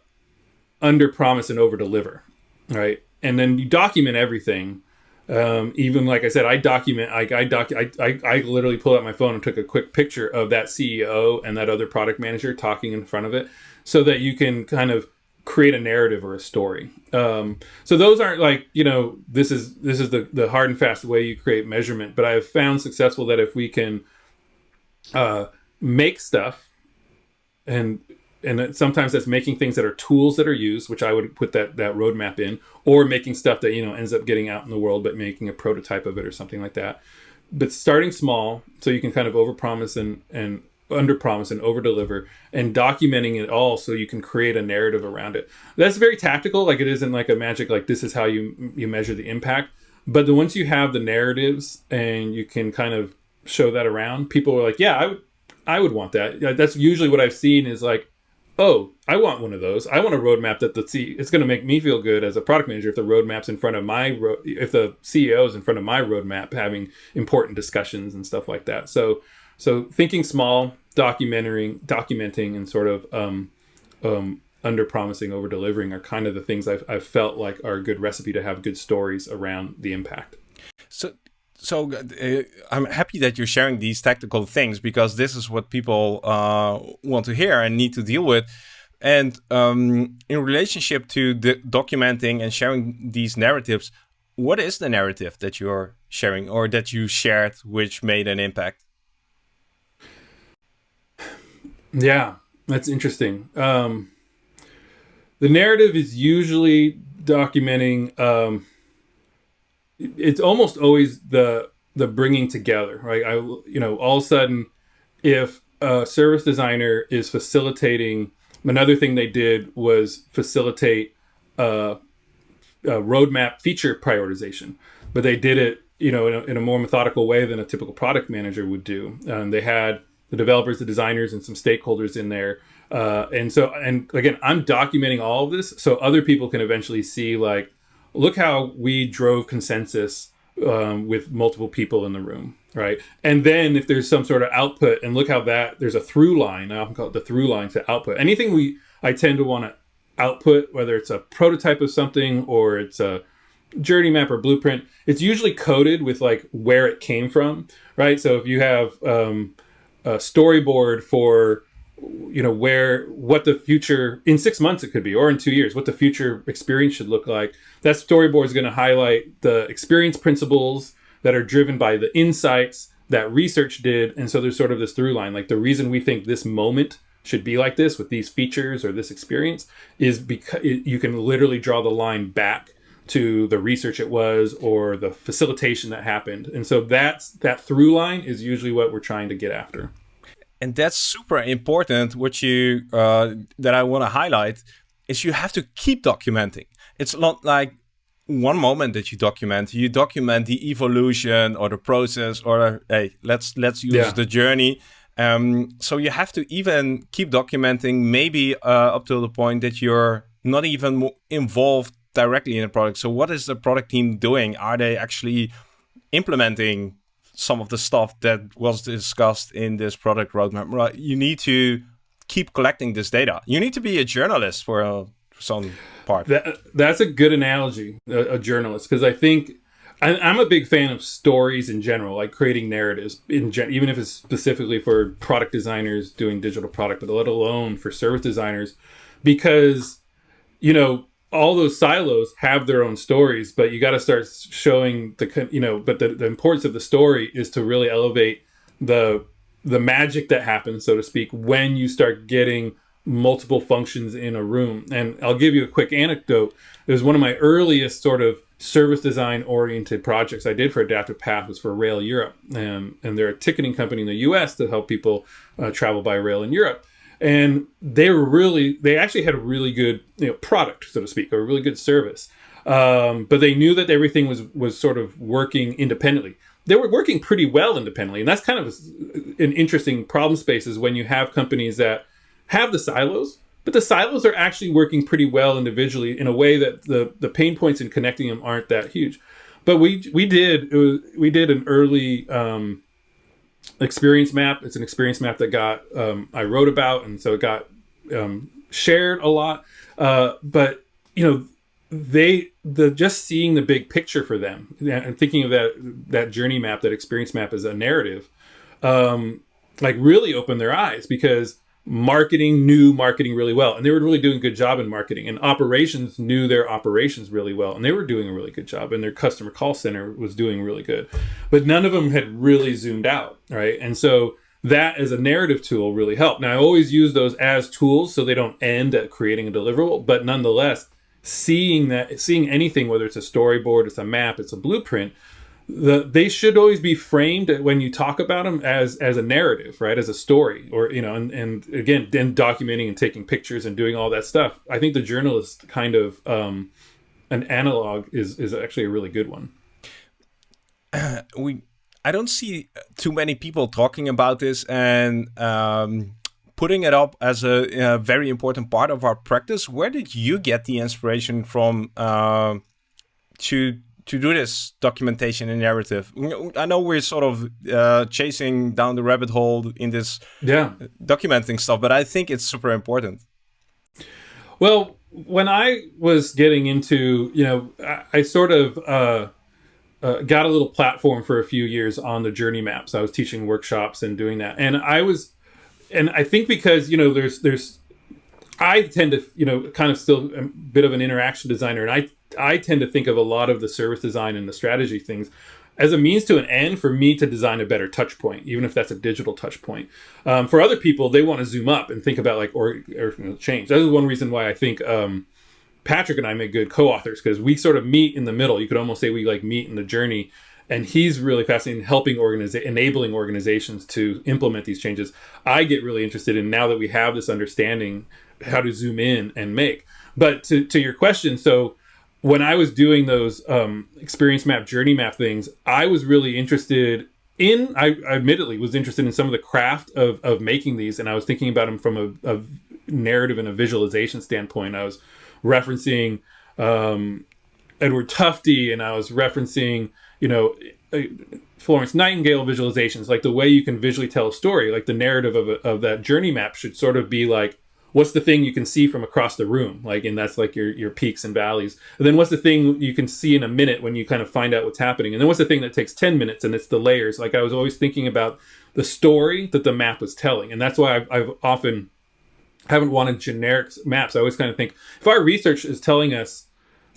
under promise and over deliver, right? And then you document everything. Um, even like I said, I document. I I, doc, I I I literally pulled out my phone and took a quick picture of that CEO and that other product manager talking in front of it, so that you can kind of create a narrative or a story. Um, so those aren't like you know this is this is the the hard and fast way you create measurement. But I have found successful that if we can uh, make stuff and and sometimes that's making things that are tools that are used, which I would put that that roadmap in, or making stuff that you know ends up getting out in the world, but making a prototype of it or something like that. But starting small, so you can kind of overpromise and and under promise and over deliver, and documenting it all, so you can create a narrative around it. That's very tactical. Like it isn't like a magic. Like this is how you you measure the impact. But the once you have the narratives and you can kind of show that around, people are like, yeah, I would, I would want that. That's usually what I've seen is like, oh, I want one of those. I want a roadmap that the C. It's going to make me feel good as a product manager if the roadmap's in front of my ro- if the CEO is in front of my roadmap having important discussions and stuff like that. So, so thinking small, documenting, documenting, and sort of um, um, under promising, over delivering are kind of the things I've, I've felt like are a good recipe to have good stories around the impact. So so uh, I'm happy that you're sharing these tactical things because this is what people uh, want to hear and need to deal with. And um, in relationship to the documenting and sharing these narratives, what is the narrative that you're sharing or that you shared which made an impact? Yeah, that's interesting. Um, the narrative is usually documenting. Um, it's almost always the the bringing together, right? I you know all of a sudden, if a service designer is facilitating, another thing they did was facilitate a, a roadmap feature prioritization, but they did it you know in a, in a, more methodical way than a typical product manager would do. Um, they had the developers, the designers, and some stakeholders in there. Uh, and so, and again, I'm documenting all of this so other people can eventually see like, look how we drove consensus um, with multiple people in the room, right? And then if there's some sort of output, and look how that there's a through line. I often call it the through line to output. Anything we I tend to want to output, whether it's a prototype of something or it's a journey map or blueprint, it's usually coded with like where it came from, right? So if you have um, a storyboard for you know where what the future in six months it could be or in two years what the future experience should look like. That storyboard is going to highlight the experience principles that are driven by the insights that research did. And so there's sort of this through line like the reason we think this moment should be like this with these features or this experience is because you can literally draw the line back to the research it was or the facilitation that happened. And so that's that through line is usually what we're trying to get after and that's super important. What you uh, that I want to highlight is you have to keep documenting. It's not like one moment that you document. You document the evolution or the process, or hey, let's let's use yeah. the journey. Um, so you have to even keep documenting, maybe uh, up to the point that you're not even involved directly in the product. So what is the product team doing? Are they actually implementing some of the stuff that was discussed in this product roadmap. Right, you need to keep collecting this data. You need to be a journalist for, uh, for some part. That, that's a good analogy, a, a journalist, because I think I, am a big fan of stories in general, like creating narratives in gen, even if it's specifically for product designers doing digital product, but let alone for service designers, because you know all those silos have their own stories, but you got to start showing the you know. But the, the importance of the story is to really elevate the the magic that happens, so to speak, when you start getting multiple functions in a room. And I'll give you a quick anecdote. It was one of my earliest sort of service design oriented projects I did for Adaptive Path was for Rail Europe, and they're a ticketing company in the U.S. to help people uh, travel by rail in Europe and they were really they actually had a really good you know product so to speak or a really good service. Um, but they knew that everything was was sort of working independently. They were working pretty well independently and that's kind of an interesting problem space is when you have companies that have the silos but the silos are actually working pretty well individually in a way that the the pain points in connecting them aren't that huge. But we we did was, we did an early um, experience map. It's an experience map that got um, I wrote about, and so it got um, shared a lot. Uh, but you know, they the just seeing the big picture for them and thinking of that that journey map, that experience map as a narrative, um, like really opened their eyes because marketing knew marketing really well. And they were really doing a good job in marketing. And operations knew their operations really well. And they were doing a really good job. And their customer call center was doing really good. But none of them had really zoomed out right? And so that as a narrative tool really helped. Now i always use those as tools so they don't end at creating a deliverable. But nonetheless seeing that seeing anything whether it's a storyboard it's a map it's a blueprint the they should always be framed when you talk about them as as a narrative right? As a story or you know and, and again then documenting and taking pictures and doing all that stuff. I think the journalist kind of um an analog is is actually a really good one. We i don't see too many people talking about this and um putting it up as a, a very important part of our practice. Where did you get the inspiration from uh, to to do this documentation and narrative? I know we're sort of uh, chasing down the rabbit hole in this yeah documenting stuff, but I think it's super important. Well, when I was getting into, you know, I, I sort of uh, uh, got a little platform for a few years on the journey maps. I was teaching workshops and doing that, and I was, and I think because you know, there's there's I tend to, you know, kind of still a bit of an interaction designer, and I I tend to think of a lot of the service design and the strategy things as a means to an end for me to design a better touch point, even if that's a digital touch point. Um, for other people, they want to zoom up and think about like or, or change. That is one reason why I think um, Patrick and I make good co-authors because we sort of meet in the middle. You could almost say we like meet in the journey. And he's really fascinating helping organiza- enabling organizations to implement these changes. I get really interested in now that we have this understanding how to zoom in and make. But to, to your question, so when I was doing those um, experience map, journey map things, I was really interested in. I, I, admittedly was interested in some of the craft of of making these, and I was thinking about them from a, a narrative and a visualization standpoint. I was referencing um, Edward Tufte, and I was referencing, you know. Florence Nightingale visualizations, like the way you can visually tell a story, like the narrative of, a, of that journey map should sort of be like what's the thing you can see from across the room? Like and that's like your your peaks and valleys. And then what's the thing you can see in a minute when you kind of find out what's happening? And then what's the thing that takes 10 minutes and it's the layers? Like i was always thinking about the story that the map was telling. And that's why i've, I've often haven't wanted generic maps. I always kind of think if our research is telling us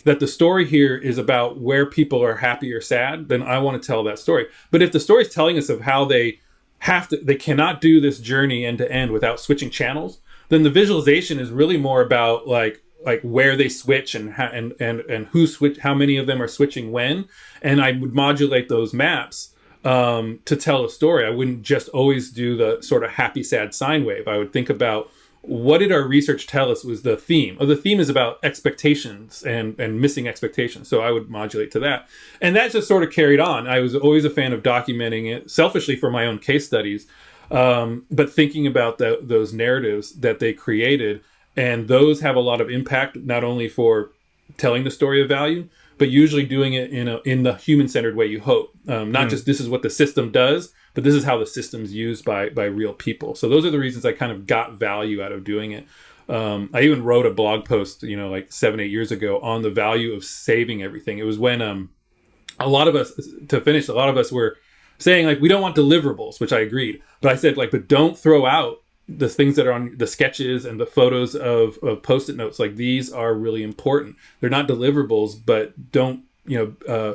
that the story here is about where people are happy or sad then i want to tell that story. But if the story is telling us of how they have to they cannot do this journey end to end without switching channels then the visualization is really more about like like where they switch and how, and and and who switch how many of them are switching when. And i would modulate those maps um, to tell a story. I wouldn't just always do the sort of happy sad sine wave. I would think about what did our research tell us was the theme? Oh the theme is about expectations and and missing expectations. So i would modulate to that. And that just sort of carried on. I was always a fan of documenting it selfishly for my own case studies um, but thinking about the, those narratives that they created, and those have a lot of impact not only for telling the story of value, but usually doing it in a in the human centered way you hope. Um, not mm. just this is what the system does, but this is how the system's used by by real people. So those are the reasons I kind of got value out of doing it. Um, I even wrote a blog post, you know, like seven eight years ago on the value of saving everything. It was when um, a lot of us, to finish, a lot of us were saying like we don't want deliverables, which I agreed. But I said like, but don't throw out the things that are on the sketches and the photos of, of post-it notes. Like these are really important. They're not deliverables, but don't you know uh,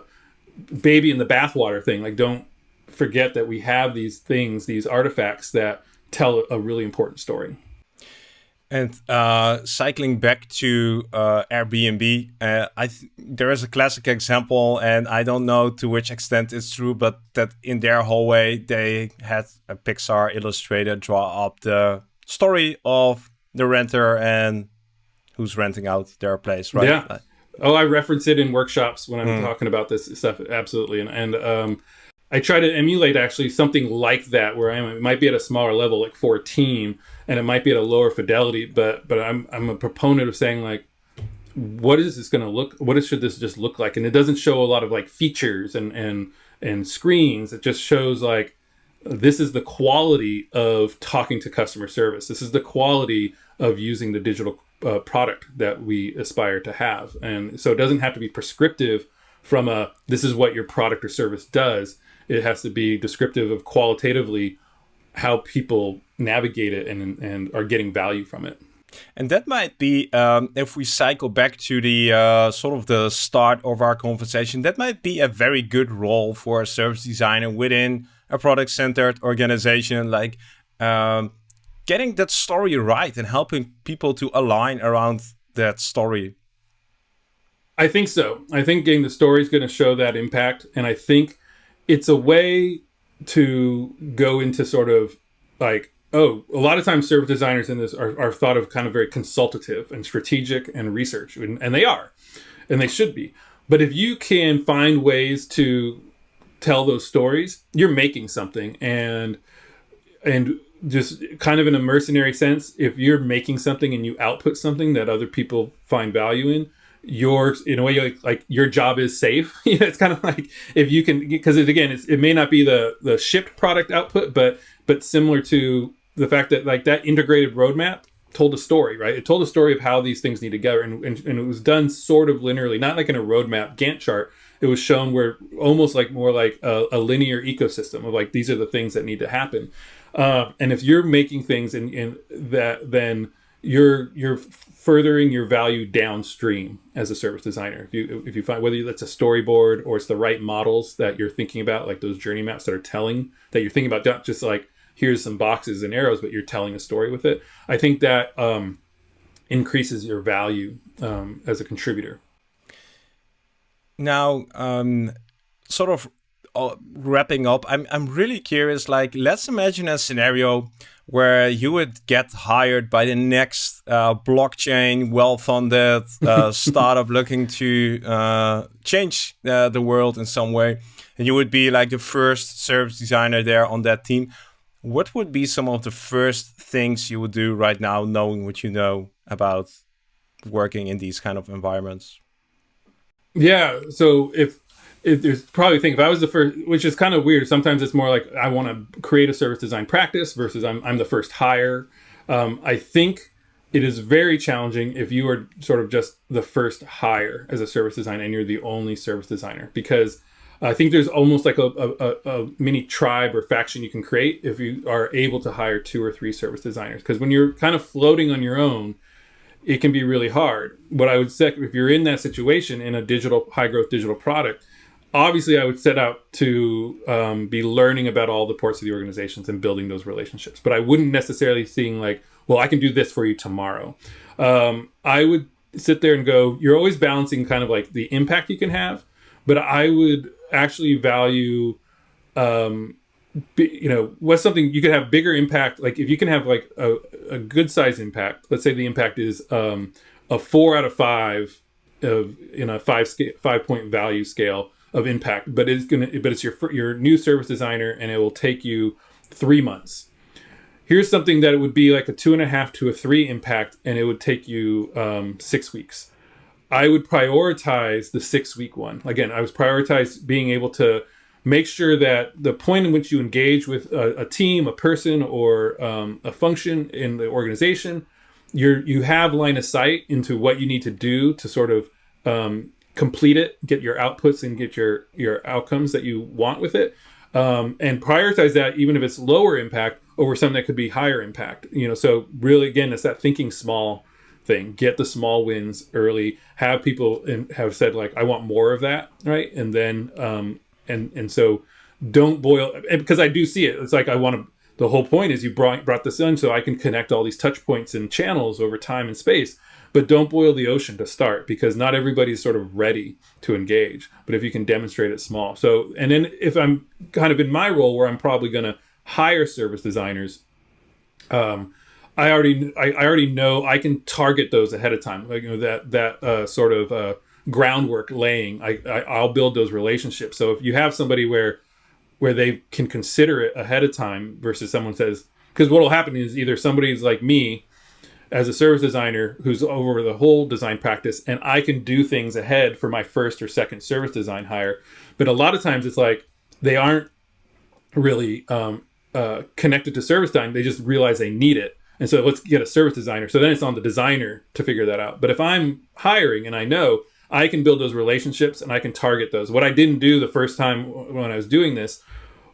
baby in the bathwater thing. Like don't forget that we have these things, these artifacts that tell a really important story. And uh, cycling back to uh, Airbnb, uh, I there is a classic example, and I don't know to which extent it's true, but that in their hallway they had a Pixar illustrator draw up the story of the renter and who's renting out their place, right? Yeah. Oh, I reference it in workshops when I'm mm. talking about this stuff. Absolutely, and and um, I try to emulate actually something like that where I am. It might be at a smaller level, like for a team, and it might be at a lower fidelity. But but I'm I'm a proponent of saying like, what is this going to look? What is, should this just look like? And it doesn't show a lot of like features and and and screens. It just shows like this is the quality of talking to customer service. This is the quality of using the digital uh, product that we aspire to have. And so it doesn't have to be prescriptive from a this is what your product or service does. It has to be descriptive of qualitatively how people navigate it and, and are getting value from it. And that might be, um, if we cycle back to the uh, sort of the start of our conversation, that might be a very good role for a service designer within a product centered organization. Like um, getting that story right and helping people to align around that story. I think so. I think getting the story is going to show that impact. And I think it's a way to go into sort of like oh, a lot of times service designers in this are, are thought of kind of very consultative and strategic and research, and, and they are, and they should be. But if you can find ways to tell those stories, you're making something, and and just kind of in a mercenary sense, if you're making something and you output something that other people find value in, your in a way like, your job is safe. it's kind of like if you can because it, again it may not be the the shipped product output, but but similar to the fact that like that integrated roadmap told a story, right? It told a story of how these things need to go, and, and, and it was done sort of linearly, not like in a roadmap Gantt chart. It was shown where almost like more like a, a linear ecosystem of like these are the things that need to happen. Uh, and if you're making things in, in that, then you're you're furthering your value downstream as a service designer. If you if you find whether that's a storyboard or it's the right models that you're thinking about, like those journey maps that are telling that you're thinking about, not just like here's some boxes and arrows, but you're telling a story with it. I think that um, increases your value um, as a contributor. Now, um, sort of uh, wrapping up, I'm I'm really curious. Like, let's imagine a scenario where you would get hired by the next uh, blockchain, well-funded uh, startup looking to uh, change uh, the world in some way, and you would be like the first service designer there on that team what would be some of the first things you would do right now, knowing what you know about working in these kind of environments? Yeah. So if, if there's probably think if I was the first, which is kind of weird. Sometimes it's more like I want to create a service design practice versus I'm I'm the first hire. Um, I think it is very challenging if you are sort of just the first hire as a service designer and you're the only service designer because I think there's almost like a, a, a, mini tribe or faction you can create if you are able to hire two or three service designers. Because when you're kind of floating on your own, it can be really hard. What I would say, if you're in that situation in a digital, high growth digital product, obviously I would set out to um, be learning about all the parts of the organizations and building those relationships. But I wouldn't necessarily seeing like, well, I can do this for you tomorrow. Um, I would sit there and go, you're always balancing kind of like the impact you can have, but I would actually value um you know what's something you could have bigger impact like if you can have like a, a good size impact let's say the impact is um a four out of five of in a five scale five point value scale of impact but it's gonna but it's your your new service designer and it will take you three months here's something that it would be like a two and a half to a three impact and it would take you um, six weeks I would prioritize the six week one. Again, I was prioritize being able to make sure that the point in which you engage with a, a team, a person, or um, a function in the organization, you're you have line of sight into what you need to do to sort of um, complete it, get your outputs, and get your your outcomes that you want with it, um, and prioritize that even if it's lower impact over something that could be higher impact. You know, so really again, it's that thinking small thing. Get the small wins early. Have people in, have said like, I want more of that, right? And then um, and and so don't boil because I do see it. It's like I want to. The whole point is you brought brought this in so I can connect all these touch points and channels over time and space. But don't boil the ocean to start because not everybody's sort of ready to engage. But if you can demonstrate it small, so and then if I'm kind of in my role where I'm probably going to hire service designers, um, I already I, I, already know I can target those ahead of time. Like you know that that uh, sort of uh, groundwork laying. I, I will build those relationships. So if you have somebody where where they can consider it ahead of time versus someone says because what will happen is either somebody's like me as a service designer who's over the whole design practice and I can do things ahead for my first or second service design hire. But a lot of times it's like they aren't really um, uh, connected to service design. They just realize they need it. And so let's get a service designer. So then it's on the designer to figure that out. But if I'm hiring and I know I can build those relationships and I can target those. What I didn't do the first time when I was doing this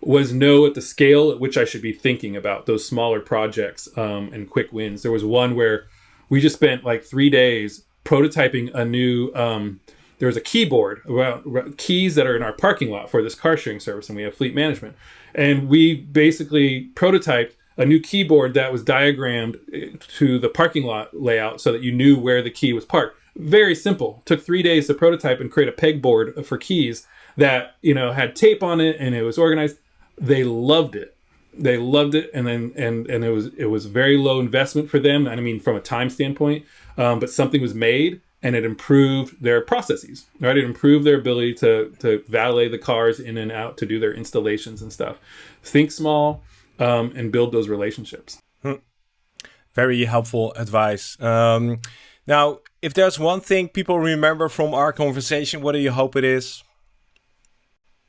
was know at the scale at which I should be thinking about those smaller projects um, and quick wins. There was one where we just spent like three days prototyping a new. Um, there was a keyboard about keys that are in our parking lot for this car sharing service, and we have fleet management. And we basically prototyped a new keyboard that was diagrammed eh, to the parking lot layout so that you knew where the key was parked. Very simple. Took three days to prototype and create a pegboard for keys that you know had tape on it and it was organized they loved it. They loved it and then and and it was it was very low investment for them i mean from a time standpoint um, but something was made and it improved their processes right? It improved their ability to to valet the cars in and out to do their installations and stuff. Think small um, and build those relationships. Hmm. very helpful advice. Um, now if there's one thing people remember from our conversation what do you hope it is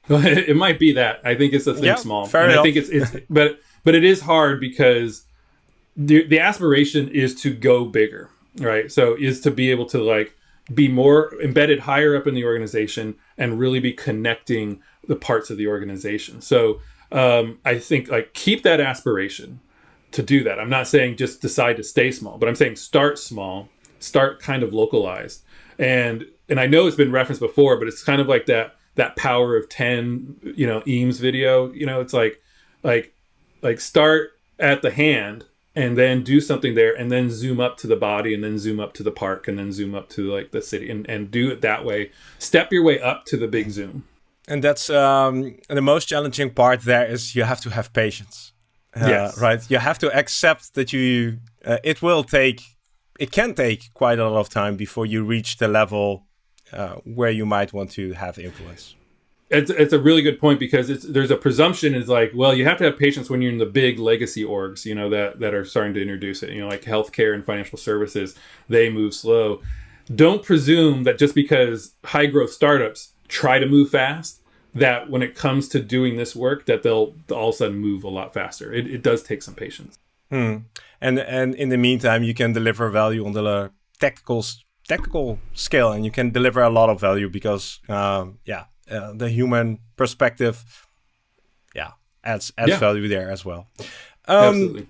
it might be that. I think it's the think small. Fair and enough. I think it's it's but but it is hard because the the aspiration is to go bigger, right? So is to be able to like be more embedded higher up in the organization and really be connecting the parts of the organization. So um, I think like keep that aspiration to do that. I'm not saying just decide to stay small, but I'm saying start small, start kind of localized. And and I know it's been referenced before, but it's kind of like that that power of 10 you know eames video you know it's like like like start at the hand and then do something there and then zoom up to the body and then zoom up to the park and then zoom up to like the city and, and do it that way. Step your way up to the big zoom. And that's um, the most challenging part there is you have to have patience uh, yes. right? You have to accept that you uh, it will take it can take quite a lot of time before you reach the level uh, where you might want to have influence. It's, it's a really good point because it's there's a presumption is like well you have to have patience when you're in the big legacy orgs you know that that are starting to introduce it you know like healthcare and financial services they move slow don't presume that just because high growth startups try to move fast that when it comes to doing this work that they'll all of a sudden move a lot faster it, it does take some patience hmm. and and in the meantime you can deliver value on the technical technical skill and you can deliver a lot of value because uh, yeah uh, the human perspective yeah adds adds yeah. value there as well um, Absolutely.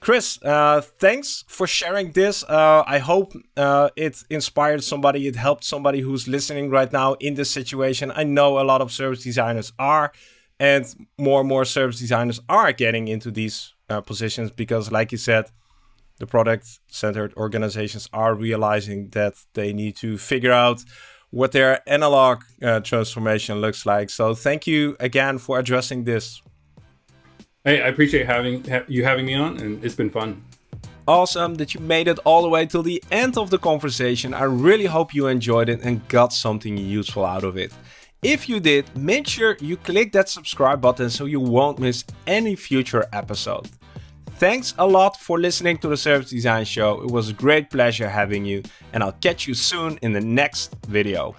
Chris, uh, thanks for sharing this. Uh, I hope uh, it inspired somebody, it helped somebody who's listening right now in this situation. I know a lot of service designers are, and more and more service designers are getting into these uh, positions because, like you said, the product centered organizations are realizing that they need to figure out what their analog uh, transformation looks like. So thank you again for addressing this. Hey, I appreciate having ha you having me on, and it's been fun. Awesome that you made it all the way till the end of the conversation. I really hope you enjoyed it and got something useful out of it. If you did, make sure you click that subscribe button so you won't miss any future episode. Thanks a lot for listening to the Service Design Show. It was a great pleasure having you, and I'll catch you soon in the next video.